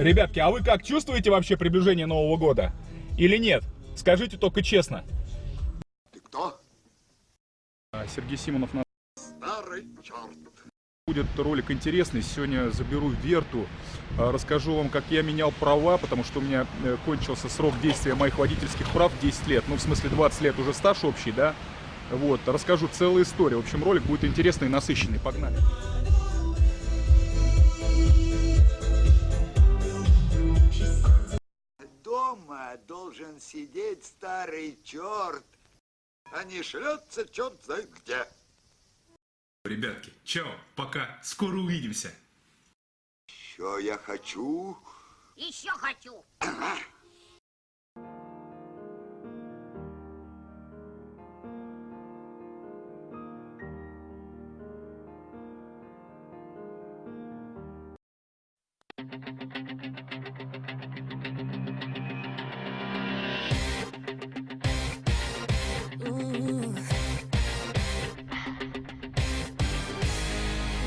Ребятки, а вы как чувствуете вообще приближение Нового года? Или нет? Скажите только честно. Ты кто? А, Сергей Симонов на Старый черт. будет ролик интересный. Сегодня заберу Верту, а, расскажу вам, как я менял права, потому что у меня э, кончился срок действия моих водительских прав 10 лет. Ну, в смысле, 20 лет уже стаж общий, да? Вот, расскажу целую историю. В общем, ролик будет интересный и насыщенный. Погнали. Должен сидеть старый черт, а не шлется черт знает где. Ребятки, чао, пока, скоро увидимся. Что я хочу? Еще хочу. Ага.